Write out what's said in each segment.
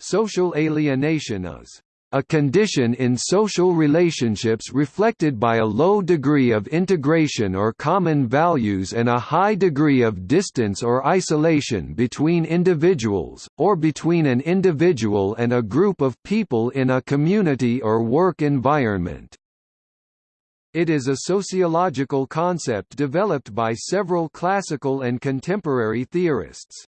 social alienation is a condition in social relationships reflected by a low degree of integration or common values and a high degree of distance or isolation between individuals, or between an individual and a group of people in a community or work environment. It is a sociological concept developed by several classical and contemporary theorists.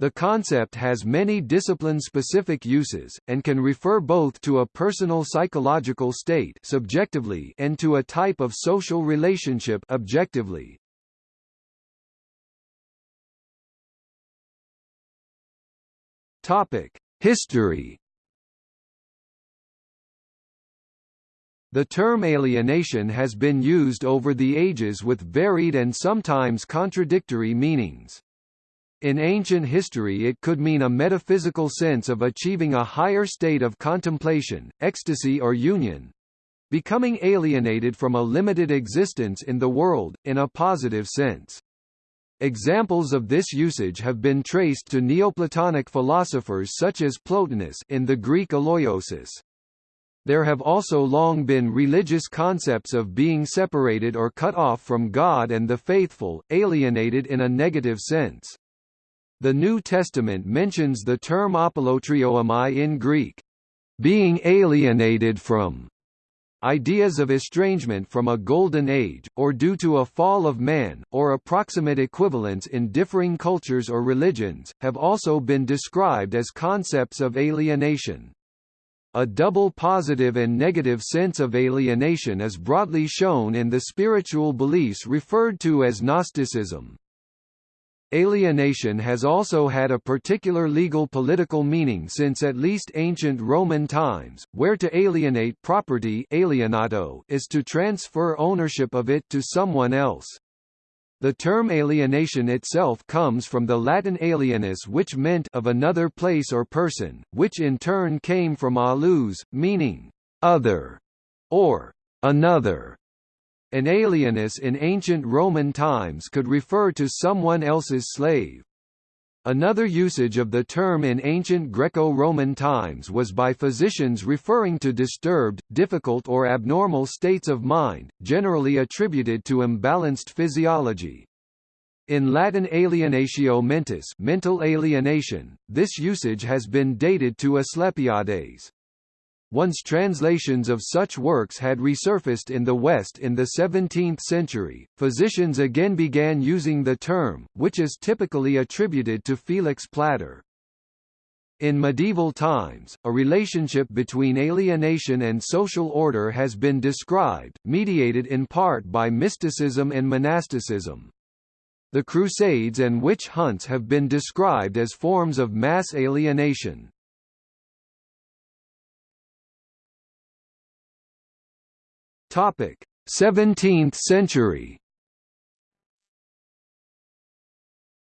The concept has many discipline-specific uses, and can refer both to a personal psychological state subjectively and to a type of social relationship objectively. History The term alienation has been used over the ages with varied and sometimes contradictory meanings. In ancient history it could mean a metaphysical sense of achieving a higher state of contemplation, ecstasy or union, becoming alienated from a limited existence in the world, in a positive sense. Examples of this usage have been traced to Neoplatonic philosophers such as Plotinus in the Greek Alloiosis. There have also long been religious concepts of being separated or cut off from God and the faithful, alienated in a negative sense. The New Testament mentions the term apallotrioomai in Greek, being alienated from ideas of estrangement from a golden age, or due to a fall of man, or approximate equivalents in differing cultures or religions, have also been described as concepts of alienation. A double positive and negative sense of alienation is broadly shown in the spiritual beliefs referred to as Gnosticism. Alienation has also had a particular legal political meaning since at least ancient Roman times, where to alienate property alienatio is to transfer ownership of it to someone else. The term alienation itself comes from the Latin alienus which meant of another place or person, which in turn came from alius, meaning other, or another. An alienus in ancient Roman times could refer to someone else's slave. Another usage of the term in ancient Greco-Roman times was by physicians referring to disturbed, difficult or abnormal states of mind, generally attributed to imbalanced physiology. In Latin alienatio mentis mental alienation, this usage has been dated to Asclepiades. Once translations of such works had resurfaced in the West in the 17th century, physicians again began using the term, which is typically attributed to Felix Plater. In medieval times, a relationship between alienation and social order has been described, mediated in part by mysticism and monasticism. The Crusades and witch hunts have been described as forms of mass alienation. Topic: 17th century.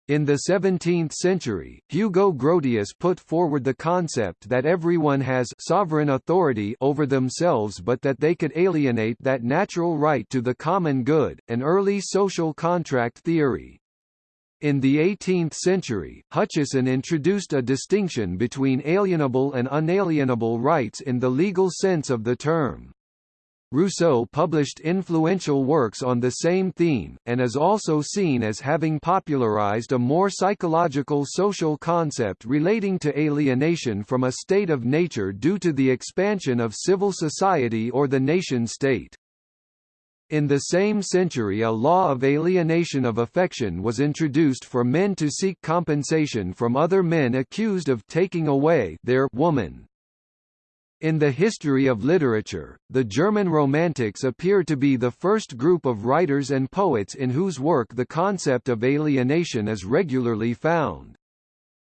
In the 17th century, Hugo Grotius put forward the concept that everyone has sovereign authority over themselves but that they could alienate that natural right to the common good, an early social contract theory. In the 18th century, Hutcheson introduced a distinction between alienable and unalienable rights in the legal sense of the term. Rousseau published influential works on the same theme, and is also seen as having popularized a more psychological social concept relating to alienation from a state of nature due to the expansion of civil society or the nation-state. In the same century a law of alienation of affection was introduced for men to seek compensation from other men accused of taking away their woman. In the history of literature, the German Romantics appear to be the first group of writers and poets in whose work the concept of alienation is regularly found.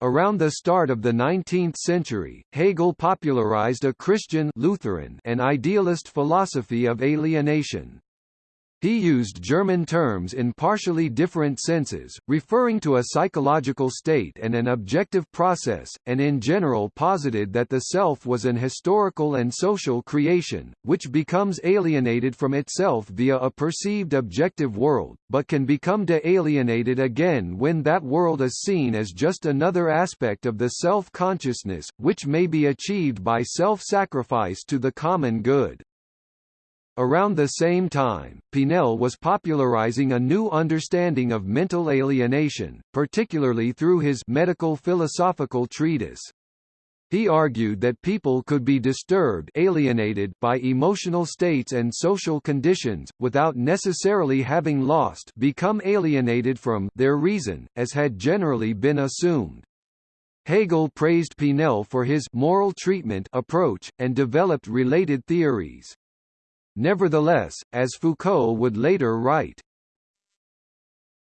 Around the start of the 19th century, Hegel popularized a Christian Lutheran and idealist philosophy of alienation. He used German terms in partially different senses, referring to a psychological state and an objective process, and in general posited that the self was an historical and social creation, which becomes alienated from itself via a perceived objective world, but can become de-alienated again when that world is seen as just another aspect of the self-consciousness, which may be achieved by self-sacrifice to the common good. Around the same time, Pinel was popularizing a new understanding of mental alienation, particularly through his medical philosophical treatise. He argued that people could be disturbed alienated by emotional states and social conditions, without necessarily having lost become alienated from their reason, as had generally been assumed. Hegel praised Pinel for his moral treatment approach, and developed related theories. Nevertheless, as Foucault would later write,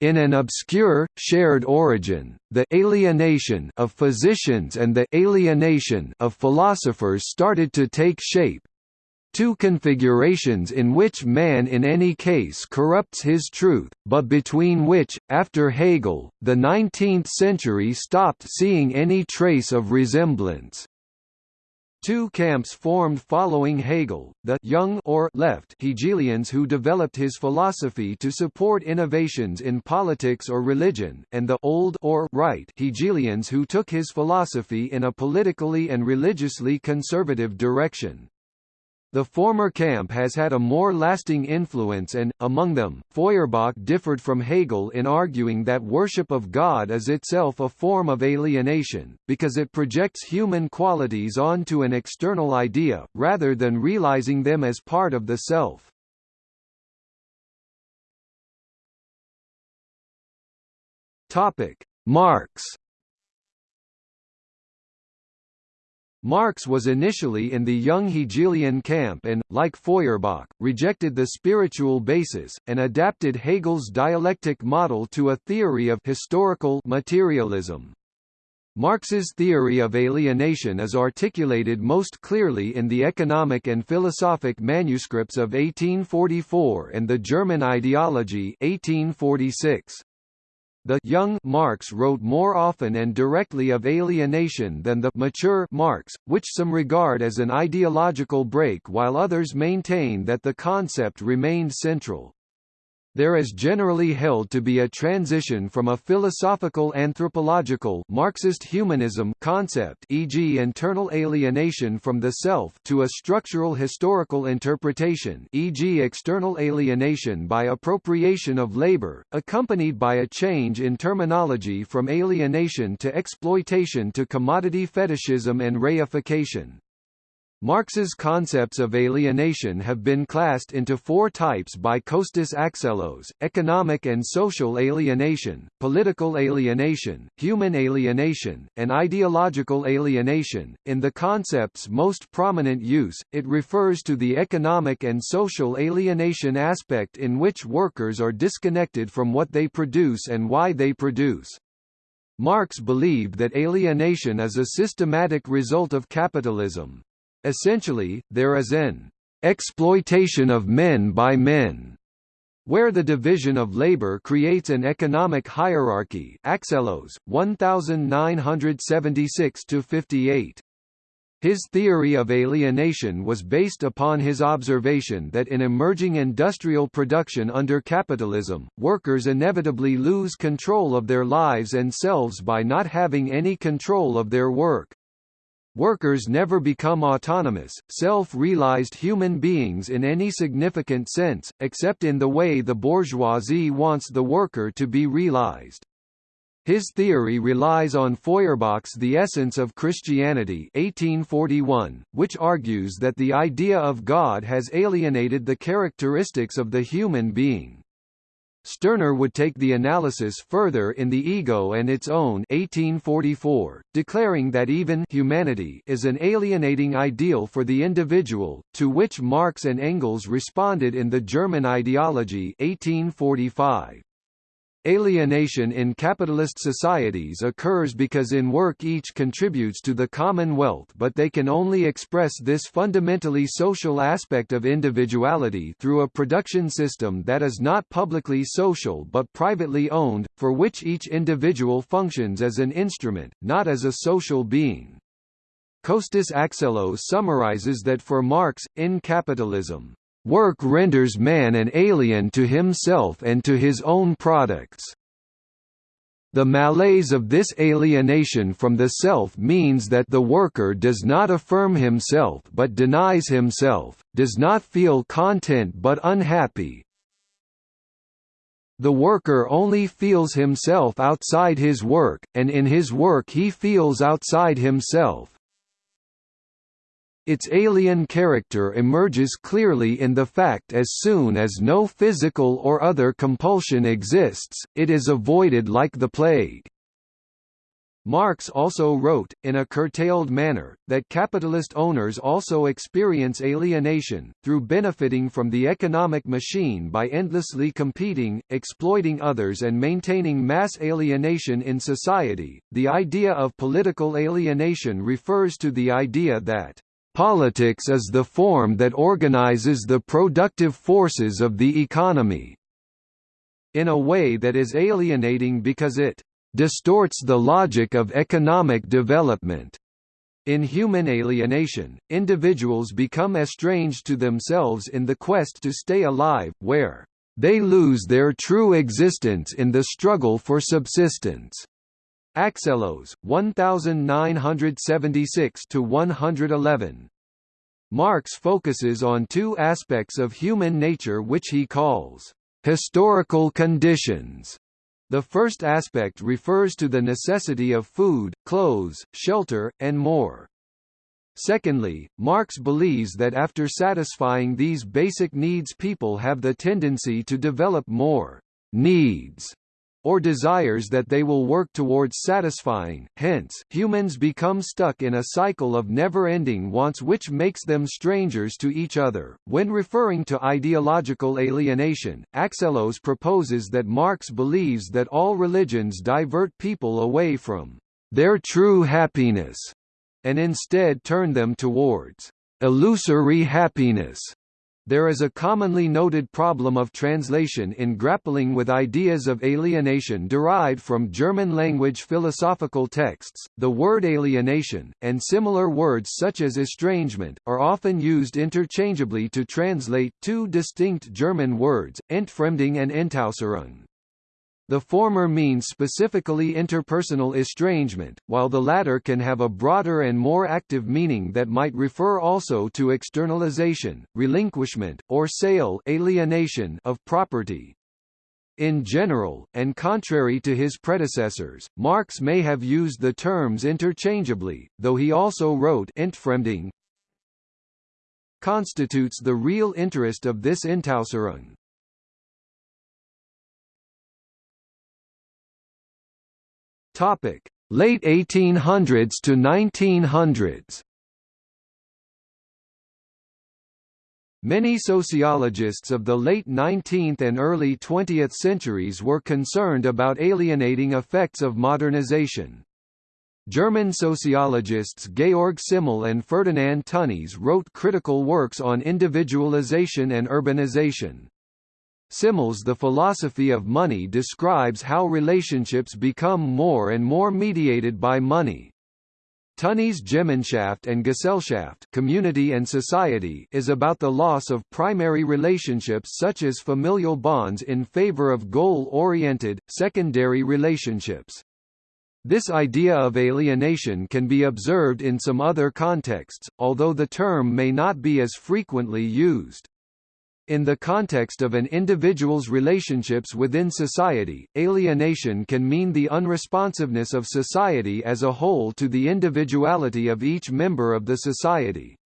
in an obscure, shared origin, the alienation of physicians and the alienation of philosophers started to take shape, two configurations in which man in any case corrupts his truth, but between which, after Hegel, the 19th century stopped seeing any trace of resemblance. Two camps formed following Hegel, the young or left Hegelians who developed his philosophy to support innovations in politics or religion, and the old or right Hegelians who took his philosophy in a politically and religiously conservative direction. The former camp has had a more lasting influence and, among them, Feuerbach differed from Hegel in arguing that worship of God is itself a form of alienation, because it projects human qualities onto an external idea, rather than realizing them as part of the self. Marx Marx was initially in the young Hegelian camp and, like Feuerbach, rejected the spiritual basis, and adapted Hegel's dialectic model to a theory of historical materialism. Marx's theory of alienation is articulated most clearly in the economic and philosophic manuscripts of 1844 and the German ideology 1846. The young Marx wrote more often and directly of alienation than the mature Marx, which some regard as an ideological break while others maintain that the concept remained central. There is generally held to be a transition from a philosophical anthropological Marxist humanism concept e.g. internal alienation from the self to a structural historical interpretation e.g. external alienation by appropriation of labor, accompanied by a change in terminology from alienation to exploitation to commodity fetishism and reification. Marx's concepts of alienation have been classed into four types by Kostas Axelos, economic and social alienation, political alienation, human alienation, and ideological alienation. In the concept's most prominent use, it refers to the economic and social alienation aspect in which workers are disconnected from what they produce and why they produce. Marx believed that alienation is a systematic result of capitalism. Essentially, there is an exploitation of men by men, where the division of labor creates an economic hierarchy Axelos, 1976–58. His theory of alienation was based upon his observation that in emerging industrial production under capitalism, workers inevitably lose control of their lives and selves by not having any control of their work. Workers never become autonomous, self-realized human beings in any significant sense, except in the way the bourgeoisie wants the worker to be realized. His theory relies on Feuerbach's The Essence of Christianity 1841, which argues that the idea of God has alienated the characteristics of the human being. Stirner would take the analysis further in The Ego and Its Own 1844, declaring that even humanity is an alienating ideal for the individual, to which Marx and Engels responded in the German ideology 1845. Alienation in capitalist societies occurs because in work each contributes to the common wealth but they can only express this fundamentally social aspect of individuality through a production system that is not publicly social but privately owned, for which each individual functions as an instrument, not as a social being. Kostas Axelos summarizes that for Marx, in capitalism, Work renders man an alien to himself and to his own products. The malaise of this alienation from the self means that the worker does not affirm himself but denies himself, does not feel content but unhappy. The worker only feels himself outside his work, and in his work he feels outside himself. Its alien character emerges clearly in the fact as soon as no physical or other compulsion exists, it is avoided like the plague. Marx also wrote, in a curtailed manner, that capitalist owners also experience alienation, through benefiting from the economic machine by endlessly competing, exploiting others and maintaining mass alienation in society. The idea of political alienation refers to the idea that Politics is the form that organizes the productive forces of the economy in a way that is alienating because it distorts the logic of economic development. In human alienation, individuals become estranged to themselves in the quest to stay alive, where they lose their true existence in the struggle for subsistence. Axelos, 1976 to 111. Marx focuses on two aspects of human nature which he calls historical conditions. The first aspect refers to the necessity of food, clothes, shelter, and more. Secondly, Marx believes that after satisfying these basic needs people have the tendency to develop more needs or desires that they will work towards satisfying, hence, humans become stuck in a cycle of never-ending wants which makes them strangers to each other. When referring to ideological alienation, Axelos proposes that Marx believes that all religions divert people away from their true happiness, and instead turn them towards illusory happiness. There is a commonly noted problem of translation in grappling with ideas of alienation derived from German-language philosophical texts. The word alienation, and similar words such as estrangement, are often used interchangeably to translate two distinct German words, Entfremdung and Entäußerung. The former means specifically interpersonal estrangement, while the latter can have a broader and more active meaning that might refer also to externalization, relinquishment, or sale alienation of property. In general, and contrary to his predecessors, Marx may have used the terms interchangeably, though he also wrote Entfremdung constitutes the real interest of this Entäußerung. Topic: Late 1800s to 1900s. Many sociologists of the late 19th and early 20th centuries were concerned about alienating effects of modernization. German sociologists Georg Simmel and Ferdinand Tönnies wrote critical works on individualization and urbanization. Simmel's The Philosophy of Money describes how relationships become more and more mediated by money. Tönnies' Gemeinschaft and Gesellschaft community and society is about the loss of primary relationships such as familial bonds in favor of goal-oriented, secondary relationships. This idea of alienation can be observed in some other contexts, although the term may not be as frequently used. In the context of an individual's relationships within society, alienation can mean the unresponsiveness of society as a whole to the individuality of each member of the society.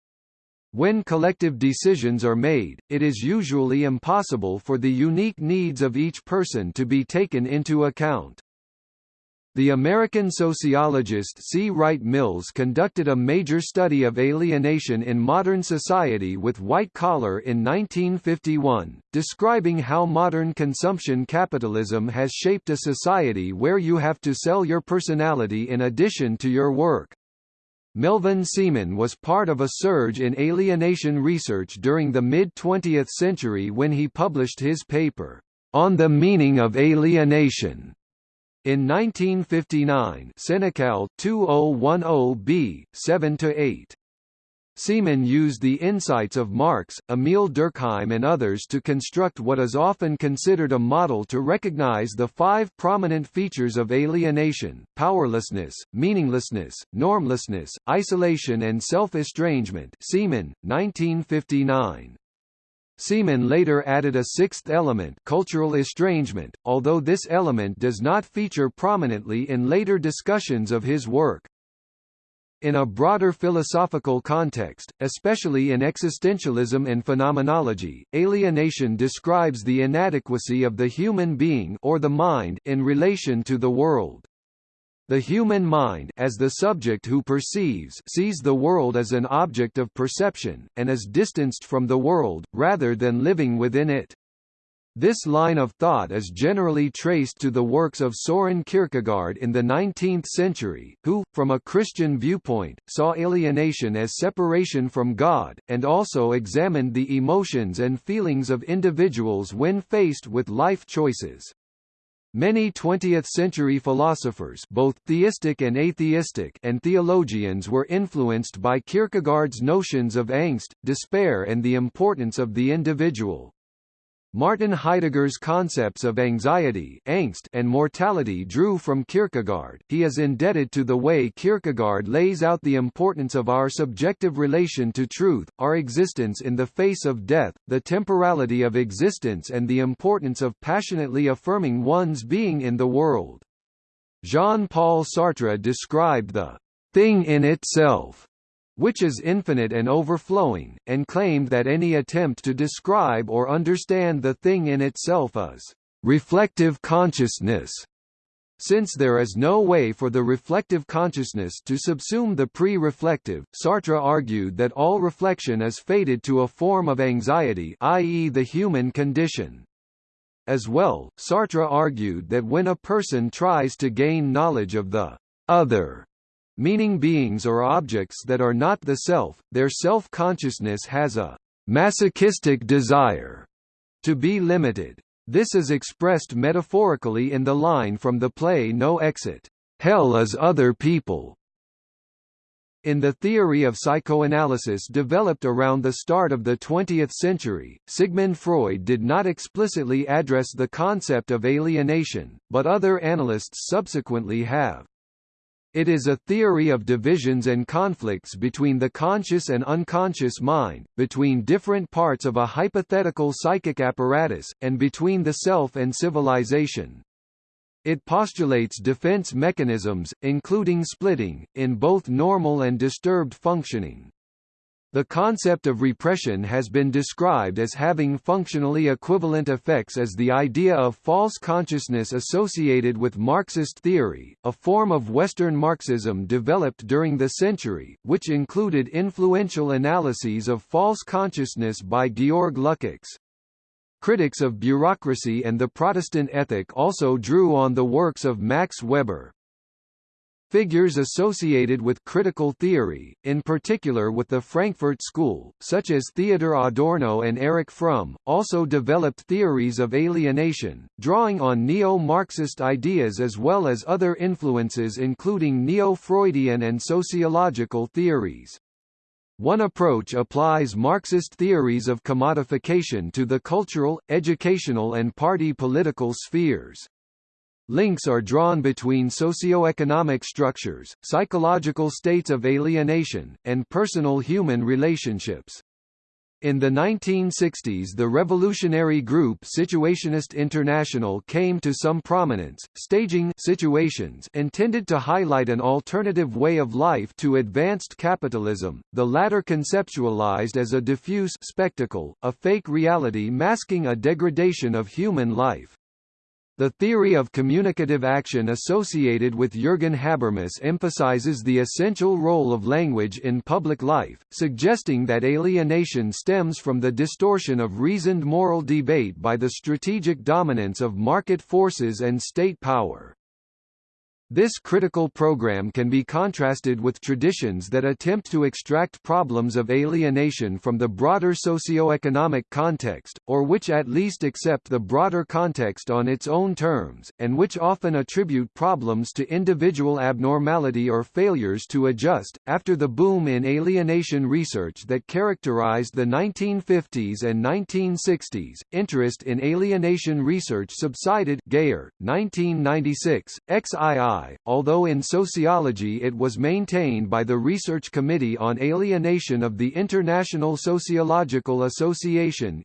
When collective decisions are made, it is usually impossible for the unique needs of each person to be taken into account. The American sociologist C. Wright Mills conducted a major study of alienation in modern society with White Collar in 1951, describing how modern consumption capitalism has shaped a society where you have to sell your personality in addition to your work. Melvin Seeman was part of a surge in alienation research during the mid-20th century when he published his paper, On the Meaning of Alienation in 1959 Senekal 2010b, 7–8. Seeman used the insights of Marx, Emile Durkheim and others to construct what is often considered a model to recognize the five prominent features of alienation, powerlessness, meaninglessness, normlessness, isolation and self-estrangement Seeman, 1959. Seeman later added a sixth element cultural estrangement, although this element does not feature prominently in later discussions of his work. In a broader philosophical context, especially in existentialism and phenomenology, alienation describes the inadequacy of the human being or the mind in relation to the world. The human mind as the subject who perceives sees the world as an object of perception, and is distanced from the world, rather than living within it. This line of thought is generally traced to the works of Soren Kierkegaard in the 19th century, who, from a Christian viewpoint, saw alienation as separation from God, and also examined the emotions and feelings of individuals when faced with life choices. Many 20th-century philosophers both theistic and atheistic and theologians were influenced by Kierkegaard's notions of angst, despair and the importance of the individual. Martin Heidegger's concepts of anxiety angst and mortality drew from Kierkegaard. He is indebted to the way Kierkegaard lays out the importance of our subjective relation to truth, our existence in the face of death, the temporality of existence and the importance of passionately affirming one's being in the world. Jean-Paul Sartre described the thing in itself which is infinite and overflowing, and claimed that any attempt to describe or understand the thing in itself is reflective consciousness. Since there is no way for the reflective consciousness to subsume the pre-reflective, Sartre argued that all reflection is fated to a form of anxiety i.e. the human condition. As well, Sartre argued that when a person tries to gain knowledge of the other meaning beings or objects that are not the self, their self-consciousness has a masochistic desire to be limited. This is expressed metaphorically in the line from the play No Exit, "'Hell is other people' In the theory of psychoanalysis developed around the start of the 20th century, Sigmund Freud did not explicitly address the concept of alienation, but other analysts subsequently have. It is a theory of divisions and conflicts between the conscious and unconscious mind, between different parts of a hypothetical psychic apparatus, and between the self and civilization. It postulates defense mechanisms, including splitting, in both normal and disturbed functioning. The concept of repression has been described as having functionally equivalent effects as the idea of false consciousness associated with Marxist theory, a form of Western Marxism developed during the century, which included influential analyses of false consciousness by Georg Lukács. Critics of bureaucracy and the Protestant ethic also drew on the works of Max Weber. Figures associated with critical theory, in particular with the Frankfurt School, such as Theodor Adorno and Erich Fromm, also developed theories of alienation, drawing on neo-Marxist ideas as well as other influences including neo-Freudian and sociological theories. One approach applies Marxist theories of commodification to the cultural, educational and party political spheres. Links are drawn between socio-economic structures, psychological states of alienation, and personal human relationships. In the 1960s the revolutionary group Situationist International came to some prominence, staging situations intended to highlight an alternative way of life to advanced capitalism, the latter conceptualized as a diffuse spectacle, a fake reality masking a degradation of human life. The theory of communicative action associated with Jürgen Habermas emphasizes the essential role of language in public life, suggesting that alienation stems from the distortion of reasoned moral debate by the strategic dominance of market forces and state power. This critical program can be contrasted with traditions that attempt to extract problems of alienation from the broader socio-economic context, or which at least accept the broader context on its own terms, and which often attribute problems to individual abnormality or failures to adjust. After the boom in alienation research that characterized the 1950s and 1960s, interest in alienation research subsided. Geyer, 1996, XII although in sociology it was maintained by the Research Committee on Alienation of the International Sociological Association.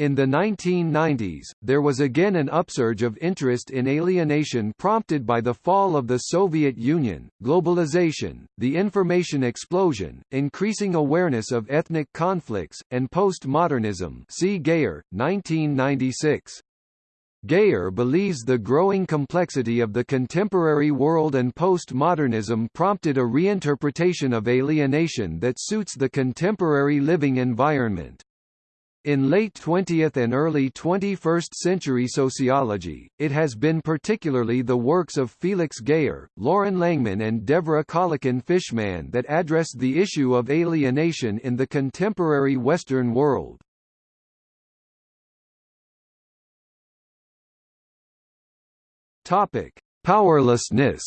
In the 1990s, there was again an upsurge of interest in alienation prompted by the fall of the Soviet Union, globalization, the information explosion, increasing awareness of ethnic conflicts, and postmodernism see Geyer, 1996. Geyer believes the growing complexity of the contemporary world and postmodernism prompted a reinterpretation of alienation that suits the contemporary living environment. In late 20th and early 21st century sociology, it has been particularly the works of Felix Geyer, Lauren Langman and Devorah Kalekin-Fishman that address the issue of alienation in the contemporary Western world. Topic: Powerlessness.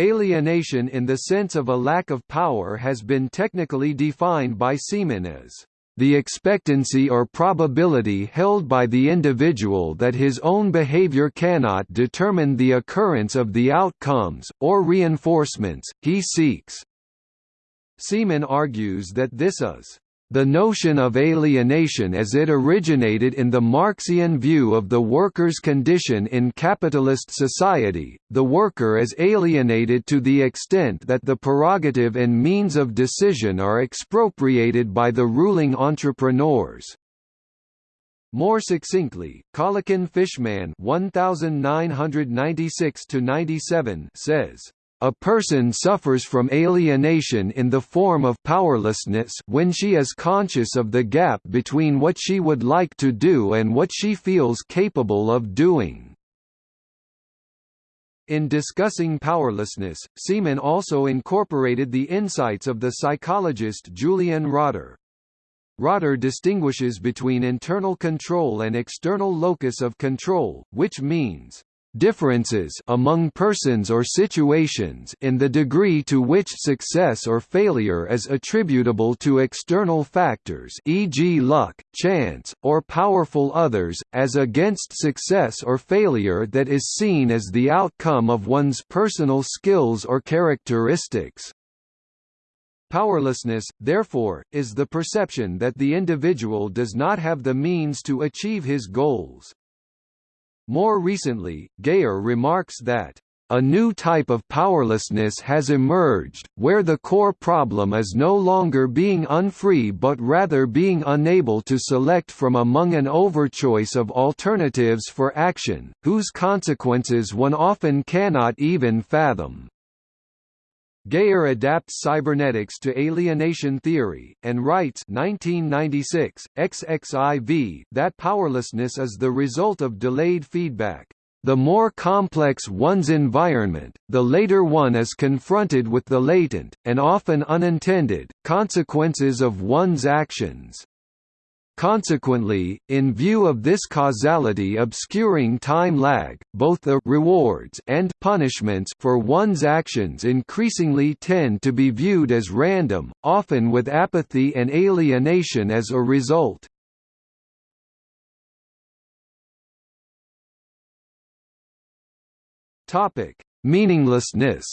Alienation in the sense of a lack of power has been technically defined by Seeman as the expectancy or probability held by the individual that his own behavior cannot determine the occurrence of the outcomes, or reinforcements, he seeks. Seeman argues that this is the notion of alienation as it originated in the Marxian view of the worker's condition in capitalist society, the worker is alienated to the extent that the prerogative and means of decision are expropriated by the ruling entrepreneurs. More succinctly, Kalekin-Fishman 1996 says, a person suffers from alienation in the form of powerlessness when she is conscious of the gap between what she would like to do and what she feels capable of doing. In discussing powerlessness, Seeman also incorporated the insights of the psychologist Julian Rotter. Rotter distinguishes between internal control and external locus of control, which means differences among persons or situations in the degree to which success or failure is attributable to external factors e.g. luck, chance, or powerful others, as against success or failure that is seen as the outcome of one's personal skills or characteristics. Powerlessness, therefore, is the perception that the individual does not have the means to achieve his goals. More recently, Geyer remarks that a new type of powerlessness has emerged, where the core problem is no longer being unfree but rather being unable to select from among an overchoice of alternatives for action, whose consequences one often cannot even fathom. Geyer adapts cybernetics to alienation theory, and writes 1996, XXIV, that powerlessness is the result of delayed feedback. The more complex one's environment, the later one is confronted with the latent, and often unintended, consequences of one's actions. Consequently, in view of this causality obscuring time lag, both the rewards and punishments for one's actions increasingly tend to be viewed as random, often with apathy and alienation as a result. Topic: Meaninglessness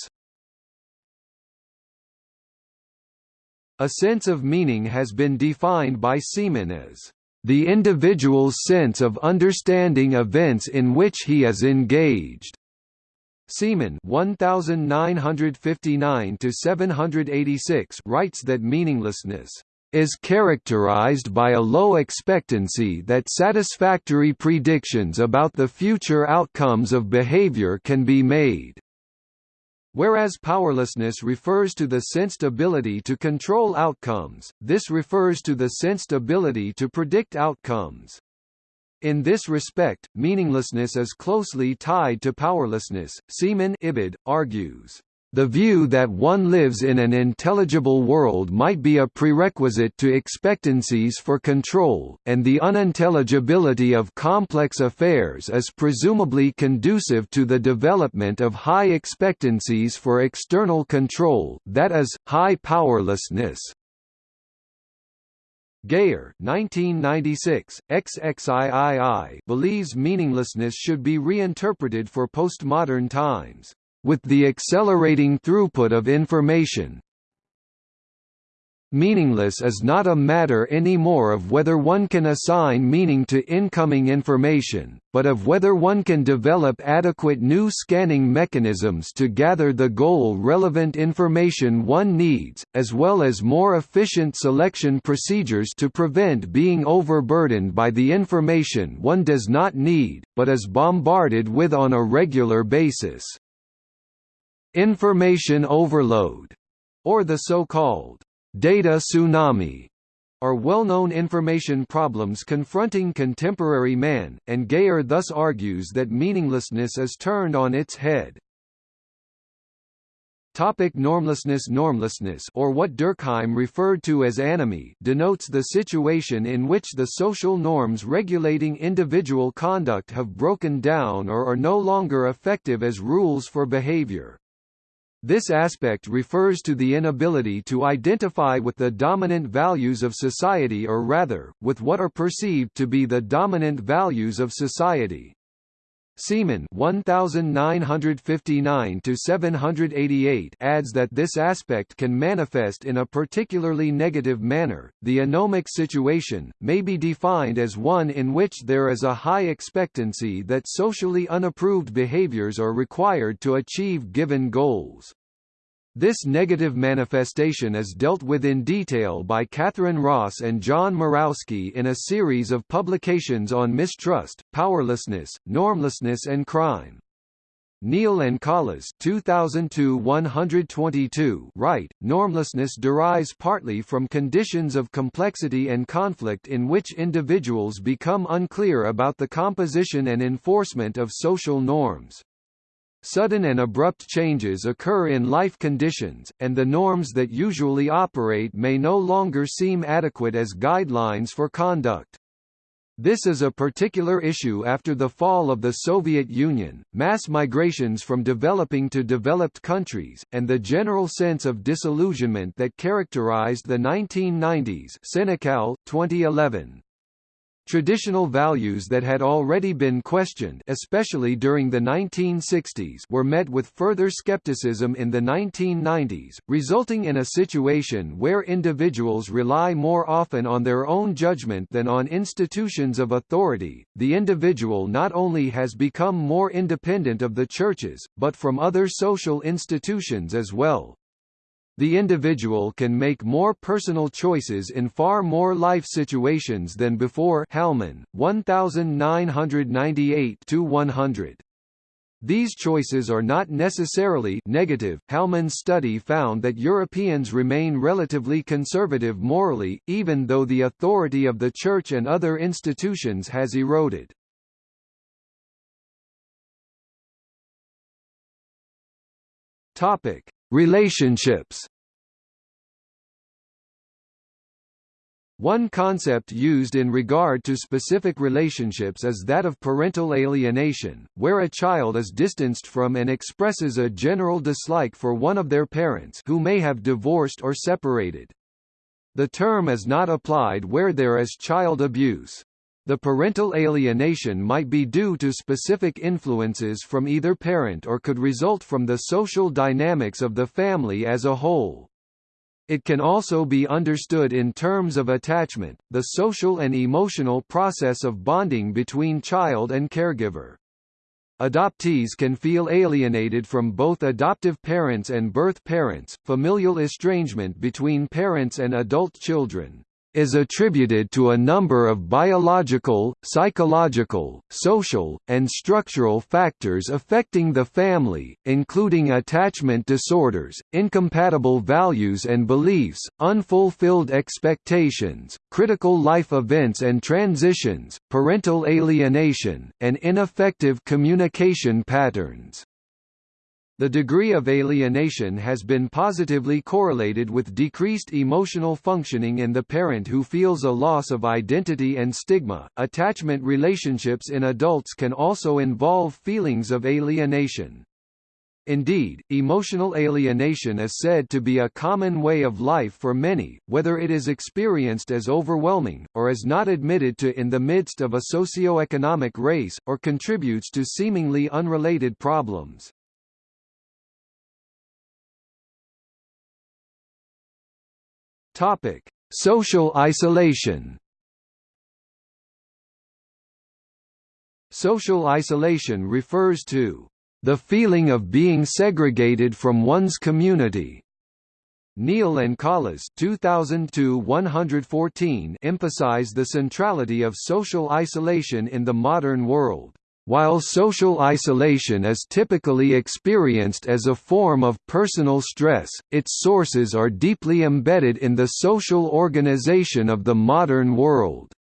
A sense of meaning has been defined by Seeman as the individual's sense of understanding events in which he is engaged. Seeman 1959 to 786 writes that meaninglessness is characterized by a low expectancy that satisfactory predictions about the future outcomes of behavior can be made. Whereas powerlessness refers to the sensed ability to control outcomes, this refers to the sensed ability to predict outcomes. In this respect, meaninglessness is closely tied to powerlessness. Seeman Ibid argues. The view that one lives in an intelligible world might be a prerequisite to expectancies for control, and the unintelligibility of complex affairs is presumably conducive to the development of high expectancies for external control that is, high powerlessness. Geyer 1996, XXIII believes meaninglessness should be reinterpreted for postmodern times. With the accelerating throughput of information, Meaningless is not a matter anymore of whether one can assign meaning to incoming information, but of whether one can develop adequate new scanning mechanisms to gather the goal-relevant information one needs, as well as more efficient selection procedures to prevent being overburdened by the information one does not need, but is bombarded with on a regular basis. Information overload, or the so-called data tsunami, are well-known information problems confronting contemporary man, and Geyer thus argues that meaninglessness is turned on its head. Topic normlessness Normlessness or what Durkheim referred to as anomie denotes the situation in which the social norms regulating individual conduct have broken down or are no longer effective as rules for behavior. This aspect refers to the inability to identify with the dominant values of society or rather, with what are perceived to be the dominant values of society. Seeman 1959 to 788 adds that this aspect can manifest in a particularly negative manner. The anomic situation may be defined as one in which there is a high expectancy that socially unapproved behaviors are required to achieve given goals. This negative manifestation is dealt with in detail by Catherine Ross and John Mirowsky in a series of publications on mistrust, powerlessness, normlessness and crime. Neal and Collas 2002-122 write, normlessness derives partly from conditions of complexity and conflict in which individuals become unclear about the composition and enforcement of social norms. Sudden and abrupt changes occur in life conditions, and the norms that usually operate may no longer seem adequate as guidelines for conduct. This is a particular issue after the fall of the Soviet Union, mass migrations from developing to developed countries, and the general sense of disillusionment that characterized the 1990s Senekal, 2011. Traditional values that had already been questioned especially during the 1960s were met with further skepticism in the 1990s, resulting in a situation where individuals rely more often on their own judgment than on institutions of authority. The individual not only has become more independent of the churches, but from other social institutions as well. The individual can make more personal choices in far more life situations than before Halman, 1998-100. These choices are not necessarily negative. Halman's study found that Europeans remain relatively conservative morally, even though the authority of the Church and other institutions has eroded. Topic: Relationships One concept used in regard to specific relationships is that of parental alienation, where a child is distanced from and expresses a general dislike for one of their parents who may have divorced or separated. The term is not applied where there is child abuse. The parental alienation might be due to specific influences from either parent or could result from the social dynamics of the family as a whole. It can also be understood in terms of attachment, the social and emotional process of bonding between child and caregiver. Adoptees can feel alienated from both adoptive parents and birth parents, familial estrangement between parents and adult children, is attributed to a number of biological, psychological, social, and structural factors affecting the family, including attachment disorders, incompatible values and beliefs, unfulfilled expectations, critical life events and transitions, parental alienation, and ineffective communication patterns. The degree of alienation has been positively correlated with decreased emotional functioning in the parent who feels a loss of identity and stigma. Attachment relationships in adults can also involve feelings of alienation. Indeed, emotional alienation is said to be a common way of life for many, whether it is experienced as overwhelming, or is not admitted to in the midst of a socio-economic race, or contributes to seemingly unrelated problems. Topic: Social isolation. Social isolation refers to the feeling of being segregated from one's community. Neal and Collas 2002-114 emphasize the centrality of social isolation in the modern world. While social isolation is typically experienced as a form of personal stress, its sources are deeply embedded in the social organization of the modern world.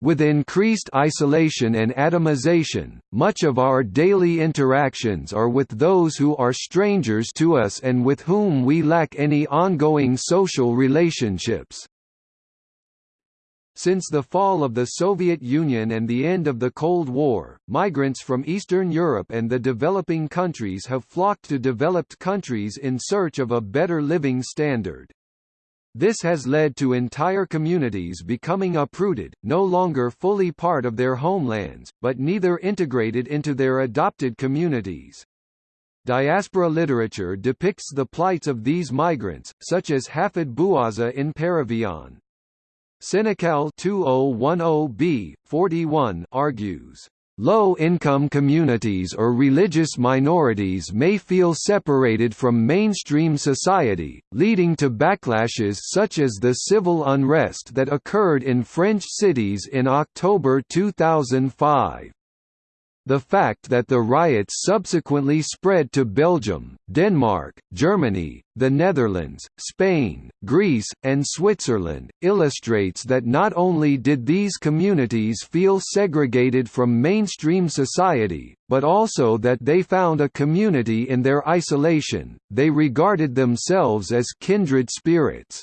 With increased isolation and atomization, much of our daily interactions are with those who are strangers to us and with whom we lack any ongoing social relationships. Since the fall of the Soviet Union and the end of the Cold War, migrants from Eastern Europe and the developing countries have flocked to developed countries in search of a better living standard. This has led to entire communities becoming uprooted, no longer fully part of their homelands, but neither integrated into their adopted communities. Diaspora literature depicts the plights of these migrants, such as Hafid Bouazza in Paravion. Senekal 2010b, 41 argues, Low-income communities or religious minorities may feel separated from mainstream society, leading to backlashes such as the civil unrest that occurred in French cities in October 2005. The fact that the riots subsequently spread to Belgium, Denmark, Germany, the Netherlands, Spain, Greece, and Switzerland, illustrates that not only did these communities feel segregated from mainstream society, but also that they found a community in their isolation, they regarded themselves as kindred spirits.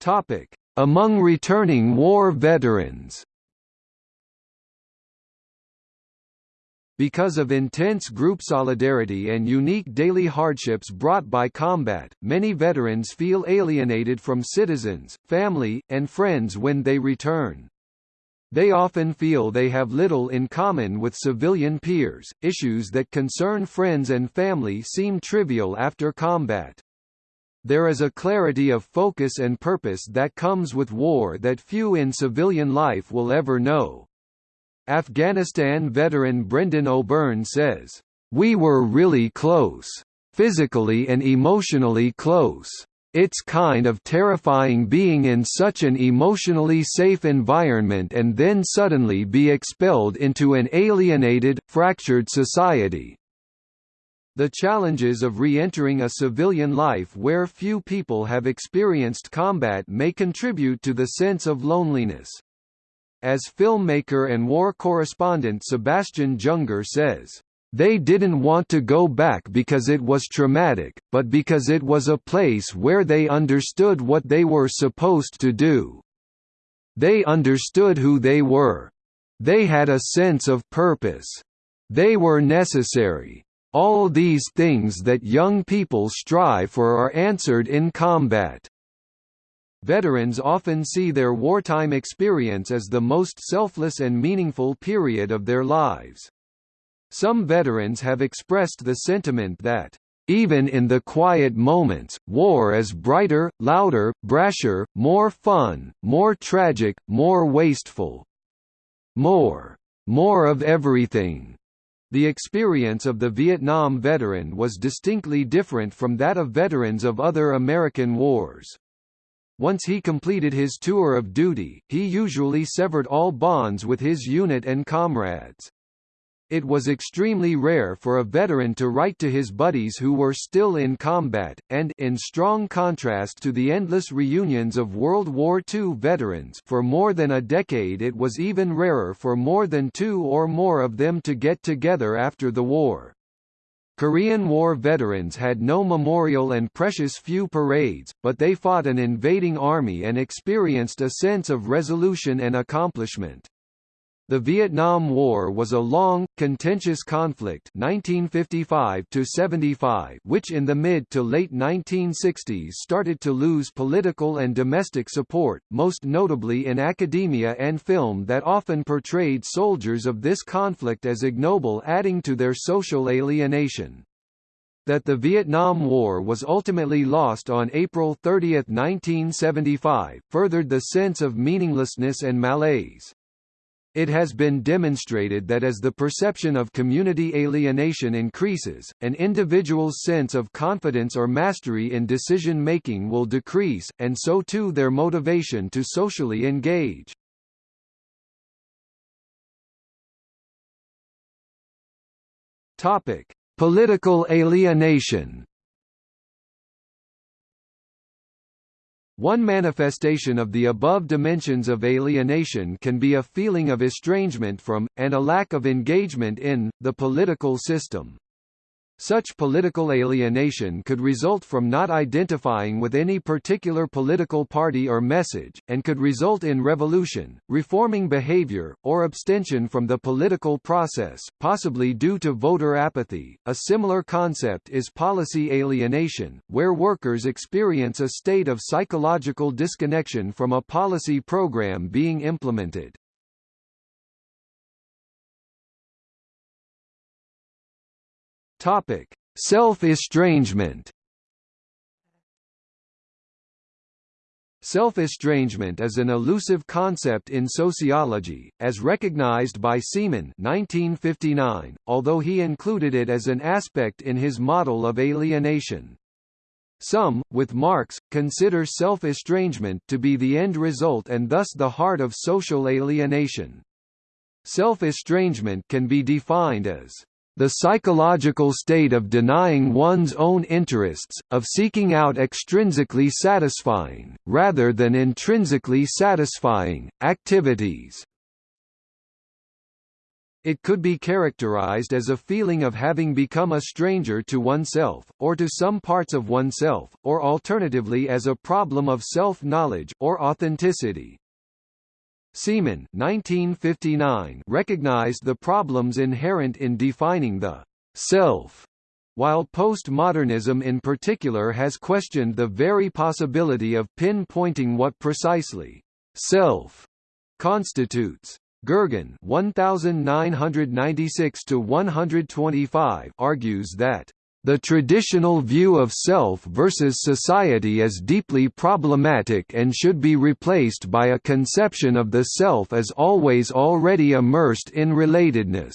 Topic among returning war veterans Because of intense group solidarity and unique daily hardships brought by combat, many veterans feel alienated from citizens, family, and friends when they return. They often feel they have little in common with civilian peers, issues that concern friends and family seem trivial after combat. There is a clarity of focus and purpose that comes with war that few in civilian life will ever know. Afghanistan veteran Brendan O'Byrne says, "We were really close. Physically and emotionally close. It's kind of terrifying being in such an emotionally safe environment and then suddenly be expelled into an alienated, fractured society, the challenges of re-entering a civilian life where few people have experienced combat may contribute to the sense of loneliness. As filmmaker and war correspondent Sebastian Junger says, they didn't want to go back because it was traumatic, but because it was a place where they understood what they were supposed to do. They understood who they were. They had a sense of purpose. They were necessary. All these things that young people strive for are answered in combat. Veterans often see their wartime experience as the most selfless and meaningful period of their lives. Some veterans have expressed the sentiment that, even in the quiet moments, war is brighter, louder, brasher, more fun, more tragic, more wasteful. More. More of everything. The experience of the Vietnam veteran was distinctly different from that of veterans of other American wars. Once he completed his tour of duty, he usually severed all bonds with his unit and comrades. It was extremely rare for a veteran to write to his buddies who were still in combat, and in strong contrast to the endless reunions of World War II veterans for more than a decade it was even rarer for more than two or more of them to get together after the war. Korean War veterans had no memorial and precious few parades, but they fought an invading army and experienced a sense of resolution and accomplishment. The Vietnam War was a long, contentious conflict 1955 which in the mid to late 1960s started to lose political and domestic support, most notably in academia and film that often portrayed soldiers of this conflict as ignoble adding to their social alienation. That the Vietnam War was ultimately lost on April 30, 1975, furthered the sense of meaninglessness and malaise. It has been demonstrated that as the perception of community alienation increases, an individual's sense of confidence or mastery in decision-making will decrease, and so too their motivation to socially engage. Political alienation One manifestation of the above dimensions of alienation can be a feeling of estrangement from, and a lack of engagement in, the political system. Such political alienation could result from not identifying with any particular political party or message, and could result in revolution, reforming behavior, or abstention from the political process, possibly due to voter apathy. A similar concept is policy alienation, where workers experience a state of psychological disconnection from a policy program being implemented. Topic: Self-estrangement. Self-estrangement is an elusive concept in sociology, as recognized by Seeman 1959, although he included it as an aspect in his model of alienation. Some, with Marx, consider self-estrangement to be the end result and thus the heart of social alienation. Self-estrangement can be defined as the psychological state of denying one's own interests, of seeking out extrinsically satisfying, rather than intrinsically satisfying, activities. It could be characterized as a feeling of having become a stranger to oneself, or to some parts of oneself, or alternatively as a problem of self-knowledge, or authenticity. Seeman 1959 recognized the problems inherent in defining the self, while postmodernism in particular has questioned the very possibility of pinpointing what precisely self constitutes. Gergen 1996 argues that the traditional view of self versus society is deeply problematic and should be replaced by a conception of the self as always already immersed in relatedness.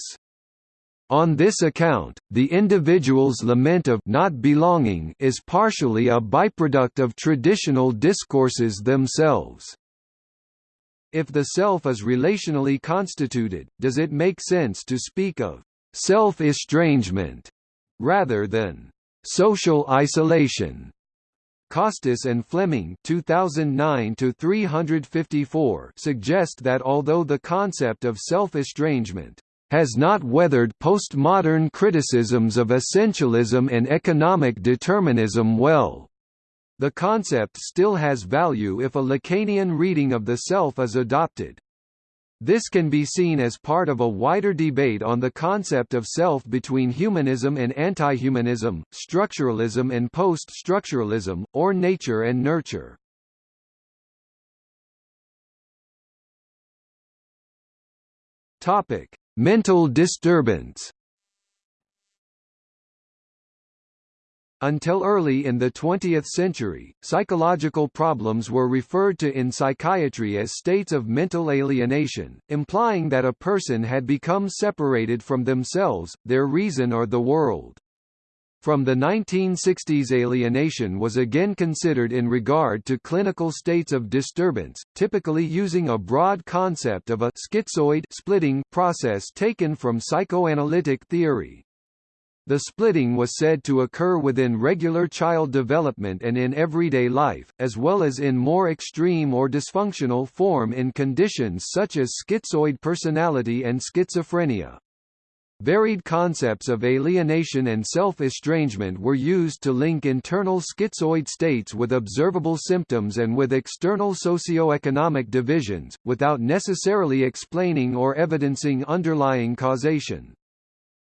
On this account, the individual's lament of not belonging is partially a byproduct of traditional discourses themselves. If the self is relationally constituted, does it make sense to speak of self-estrangement rather than social isolation. Costas and Fleming 2009 suggest that although the concept of self-estrangement has not weathered postmodern criticisms of essentialism and economic determinism well, the concept still has value if a Lacanian reading of the self is adopted. This can be seen as part of a wider debate on the concept of self between humanism and anti-humanism, structuralism and post-structuralism, or nature and nurture. Topic: Mental disturbance. Until early in the 20th century, psychological problems were referred to in psychiatry as states of mental alienation, implying that a person had become separated from themselves, their reason or the world. From the 1960s alienation was again considered in regard to clinical states of disturbance, typically using a broad concept of a schizoid splitting process taken from psychoanalytic theory. The splitting was said to occur within regular child development and in everyday life, as well as in more extreme or dysfunctional form in conditions such as schizoid personality and schizophrenia. Varied concepts of alienation and self-estrangement were used to link internal schizoid states with observable symptoms and with external socio-economic divisions, without necessarily explaining or evidencing underlying causation.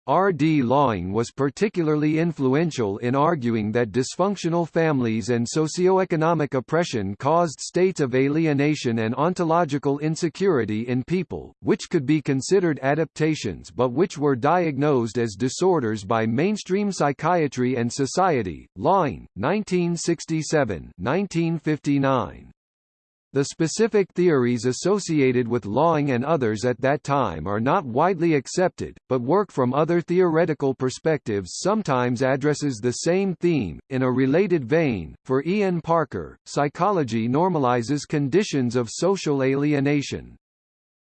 R. D. Laing was particularly influential in arguing that dysfunctional families and socioeconomic oppression caused states of alienation and ontological insecurity in people, which could be considered adaptations but which were diagnosed as disorders by mainstream psychiatry and society. Laing, 1967 1959. The specific theories associated with Laing and others at that time are not widely accepted, but work from other theoretical perspectives sometimes addresses the same theme. In a related vein, for Ian Parker, psychology normalizes conditions of social alienation.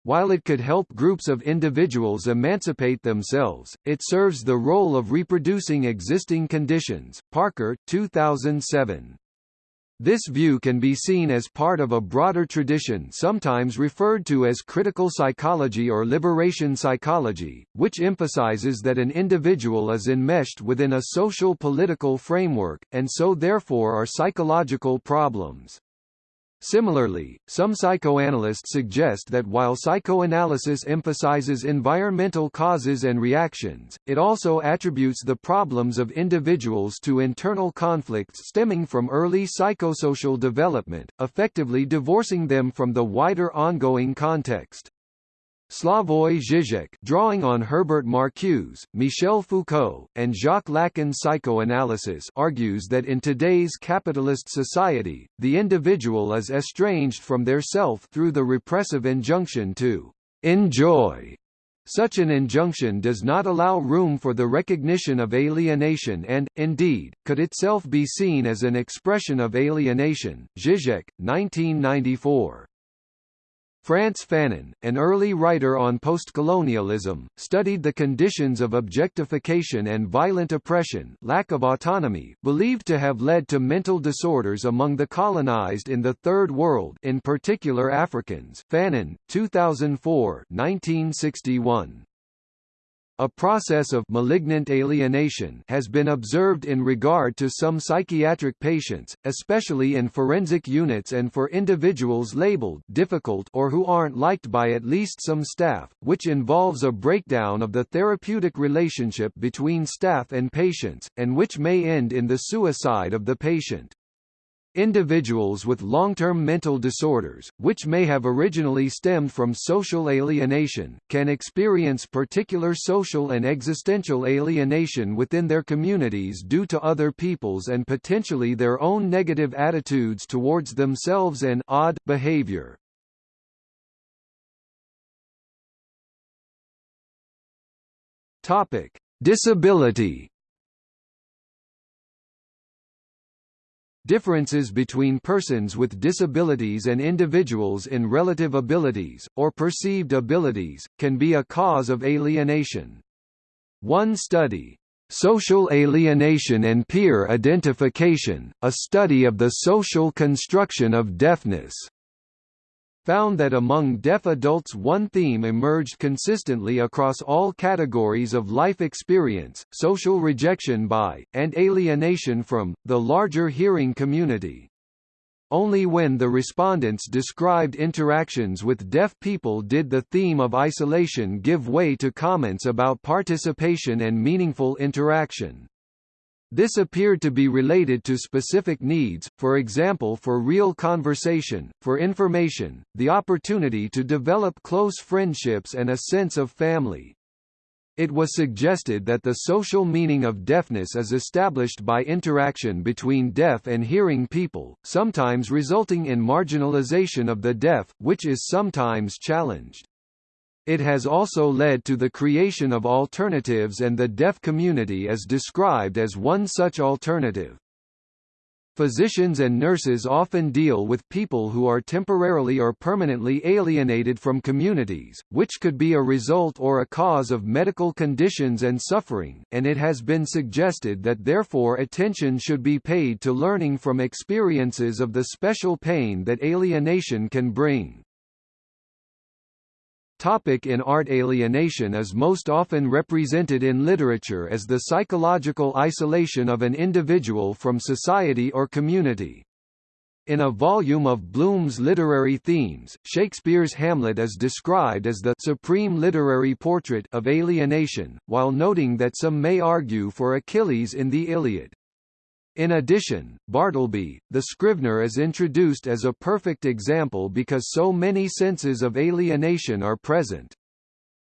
While it could help groups of individuals emancipate themselves, it serves the role of reproducing existing conditions. Parker, 2007. This view can be seen as part of a broader tradition sometimes referred to as critical psychology or liberation psychology, which emphasizes that an individual is enmeshed within a social political framework, and so therefore are psychological problems. Similarly, some psychoanalysts suggest that while psychoanalysis emphasizes environmental causes and reactions, it also attributes the problems of individuals to internal conflicts stemming from early psychosocial development, effectively divorcing them from the wider ongoing context. Slavoj Žižek drawing on Herbert Marcuse, Michel Foucault, and Jacques Lacan's psychoanalysis argues that in today's capitalist society, the individual is estranged from their self through the repressive injunction to enjoy. Such an injunction does not allow room for the recognition of alienation and, indeed, could itself be seen as an expression of alienation. Žižek, 1994. Frantz Fanon, an early writer on postcolonialism, studied the conditions of objectification and violent oppression lack of autonomy believed to have led to mental disorders among the colonized in the Third World in particular Africans Fanon, 2004 1961. A process of malignant alienation has been observed in regard to some psychiatric patients, especially in forensic units and for individuals labeled difficult or who aren't liked by at least some staff, which involves a breakdown of the therapeutic relationship between staff and patients, and which may end in the suicide of the patient. Individuals with long-term mental disorders, which may have originally stemmed from social alienation, can experience particular social and existential alienation within their communities due to other people's and potentially their own negative attitudes towards themselves and odd behavior. Topic: Disability Differences between persons with disabilities and individuals in relative abilities, or perceived abilities, can be a cause of alienation. One study, Social Alienation and Peer Identification, a study of the social construction of deafness, found that among deaf adults one theme emerged consistently across all categories of life experience, social rejection by, and alienation from, the larger hearing community. Only when the respondents described interactions with deaf people did the theme of isolation give way to comments about participation and meaningful interaction. This appeared to be related to specific needs, for example for real conversation, for information, the opportunity to develop close friendships and a sense of family. It was suggested that the social meaning of deafness is established by interaction between deaf and hearing people, sometimes resulting in marginalization of the deaf, which is sometimes challenged. It has also led to the creation of alternatives and the deaf community is described as one such alternative. Physicians and nurses often deal with people who are temporarily or permanently alienated from communities, which could be a result or a cause of medical conditions and suffering, and it has been suggested that therefore attention should be paid to learning from experiences of the special pain that alienation can bring. Topic in art Alienation is most often represented in literature as the psychological isolation of an individual from society or community. In a volume of Bloom's literary themes, Shakespeare's Hamlet is described as the supreme literary portrait of alienation, while noting that some may argue for Achilles in the Iliad. In addition, Bartleby, the Scrivener is introduced as a perfect example because so many senses of alienation are present.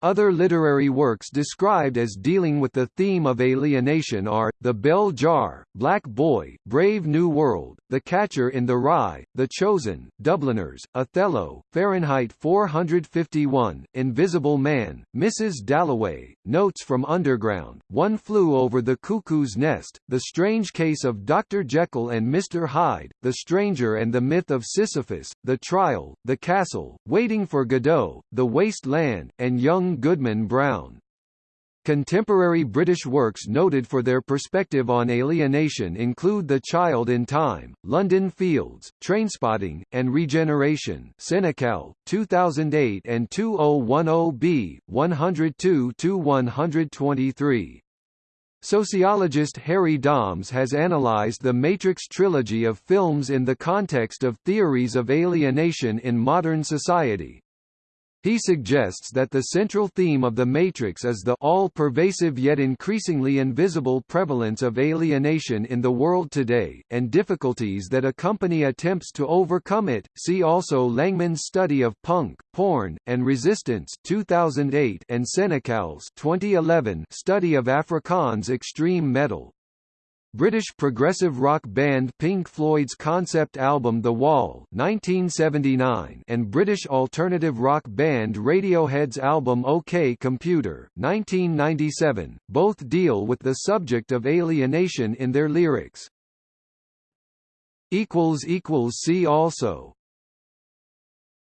Other literary works described as dealing with the theme of alienation are, The Bell Jar, Black Boy, Brave New World, The Catcher in the Rye, The Chosen, Dubliners, Othello, Fahrenheit 451, Invisible Man, Mrs. Dalloway, Notes from Underground, One Flew Over the Cuckoo's Nest, The Strange Case of Dr. Jekyll and Mr. Hyde, The Stranger and the Myth of Sisyphus, The Trial, The Castle, Waiting for Godot, The Waste Land, and Young Goodman Brown. Contemporary British works noted for their perspective on alienation include The Child in Time, London Fields, Trainspotting, and Regeneration Senekal, 2008 and 2010b, 102–123. Sociologist Harry Dahms has analyzed the Matrix trilogy of films in the context of theories of alienation in modern society, he suggests that the central theme of The Matrix is the all-pervasive yet increasingly invisible prevalence of alienation in the world today, and difficulties that accompany attempts to overcome it. See also Langman's study of punk, porn, and resistance 2008 and Senekal's 2011 study of Afrikaans extreme metal. British progressive rock band Pink Floyd's concept album The Wall 1979 and British alternative rock band Radiohead's album OK Computer 1997, both deal with the subject of alienation in their lyrics. See also